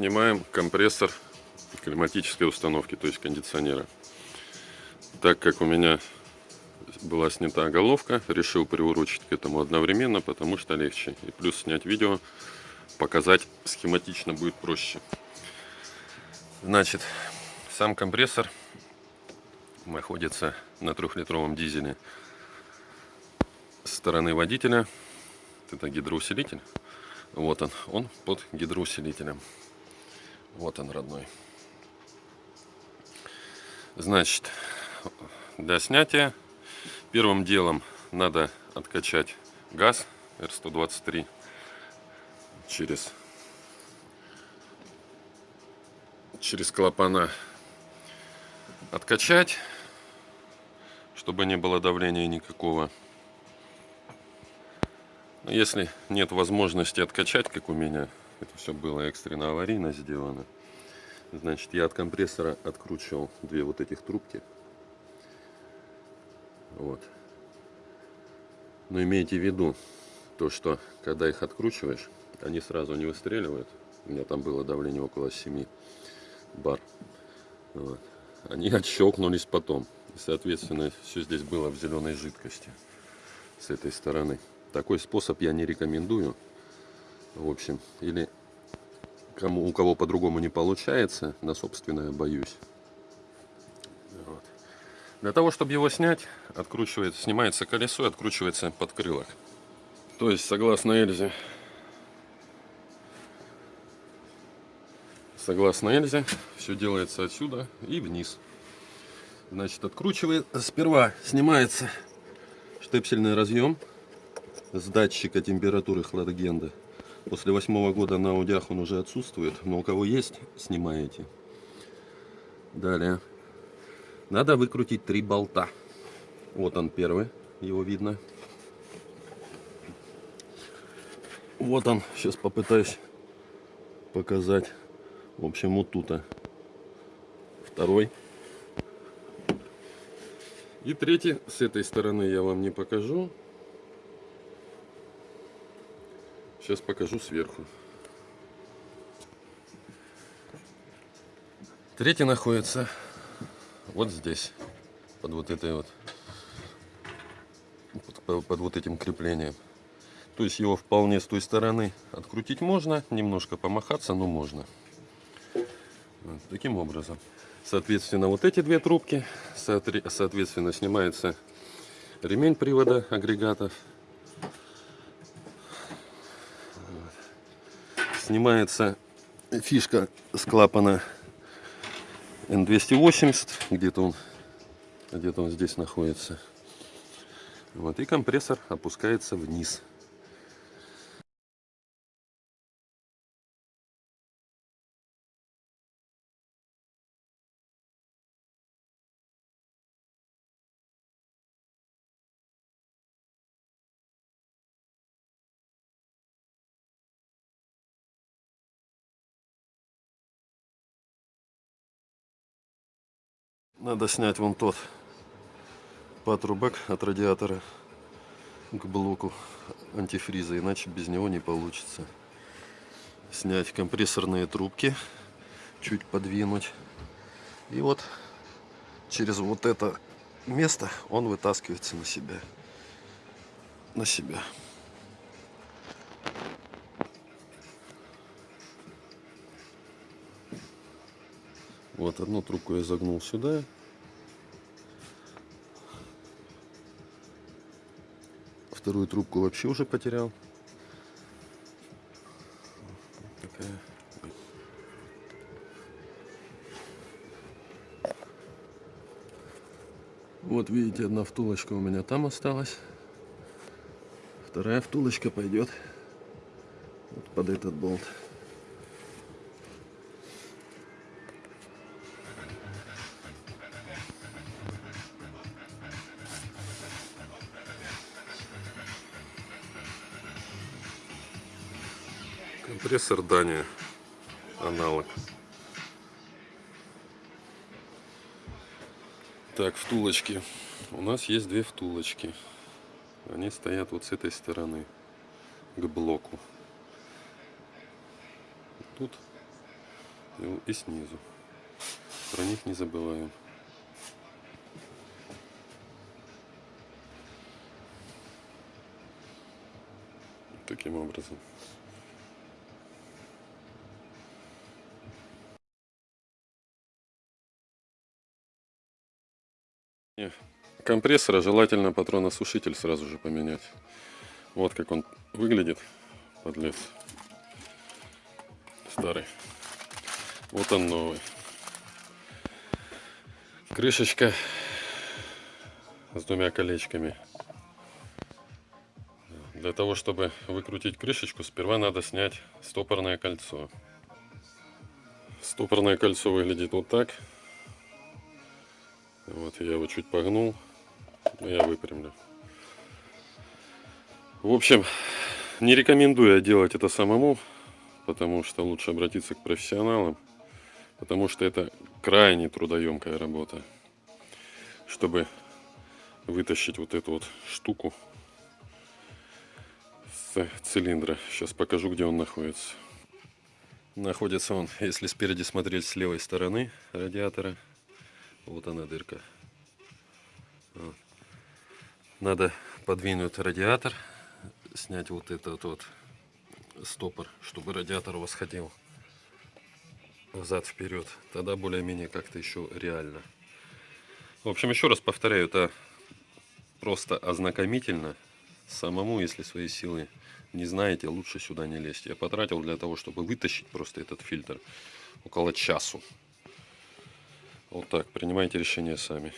снимаем компрессор климатической установки, то есть кондиционера. Так как у меня была снята головка, решил приурочить к этому одновременно, потому что легче. И плюс снять видео, показать схематично будет проще. Значит, сам компрессор находится на трехлитровом дизеле с стороны водителя. Это гидроусилитель. Вот он, он под гидроусилителем. Вот он, родной. Значит, для снятия первым делом надо откачать газ R123 через через клапана откачать чтобы не было давления никакого если нет возможности откачать, как у меня, это все было экстренно аварийно сделано, значит, я от компрессора откручивал две вот этих трубки. Вот. Но имейте в виду, то, что когда их откручиваешь, они сразу не выстреливают. У меня там было давление около 7 бар. Вот. Они отщелкнулись потом. И, соответственно, все здесь было в зеленой жидкости с этой стороны. Такой способ я не рекомендую. В общем, или кому, у кого по-другому не получается, на собственное боюсь. Вот. Для того, чтобы его снять, откручивается, снимается колесо и откручивается подкрылок. То есть, согласно Эльзе, согласно Эльзе, все делается отсюда и вниз. Значит, откручивает, сперва снимается штепсельный разъем с датчика температуры хладагенда. После восьмого года на аудиах он уже отсутствует, но у кого есть, снимаете. Далее. Надо выкрутить три болта. Вот он первый, его видно. Вот он, сейчас попытаюсь показать. В общем, вот тут. -то. Второй. И третий, с этой стороны я вам не покажу. Сейчас покажу сверху. Третий находится вот здесь, под вот этой вот, под, под вот этим креплением. То есть его вполне с той стороны открутить можно, немножко помахаться, но можно. Вот, таким образом. Соответственно, вот эти две трубки, соответственно, снимается ремень привода агрегатов снимается фишка с клапана N280, где-то он, где-то он здесь находится. Вот, и компрессор опускается вниз. Надо снять вон тот патрубок от радиатора к блоку антифриза, иначе без него не получится. Снять компрессорные трубки, чуть подвинуть. И вот через вот это место он вытаскивается на себя. На себя. Вот одну трубку я загнул сюда. Вторую трубку вообще уже потерял. Вот видите, одна втулочка у меня там осталась. Вторая втулочка пойдет вот под этот болт. Компрессор Дания. Аналог. Так, втулочки. У нас есть две втулочки. Они стоят вот с этой стороны к блоку. Тут и, снизу. Про них не забываем. Таким образом. Компрессора желательно патроносушитель сразу же поменять. Вот как он выглядит, подлец. Старый. Вот он новый. Крышечка с двумя колечками. Для того, чтобы выкрутить крышечку, сперва надо снять стопорное кольцо. Стопорное кольцо выглядит вот так. Вот я его чуть погнул, я выпрямлю. В общем, не рекомендую делать это самому, потому что лучше обратиться к профессионалам, потому что это крайне трудоемкая работа, чтобы вытащить вот эту вот штуку с цилиндра. Сейчас покажу, где он находится. Находится он, если спереди смотреть с левой стороны радиатора, вот она дырка. Надо подвинуть радиатор, снять вот этот вот стопор, чтобы радиатор восходил взад вперед. Тогда более-менее как-то еще реально. В общем, еще раз повторяю, это просто ознакомительно. Самому, если свои силы не знаете, лучше сюда не лезть. Я потратил для того, чтобы вытащить просто этот фильтр около часу. Вот так, принимайте решение сами.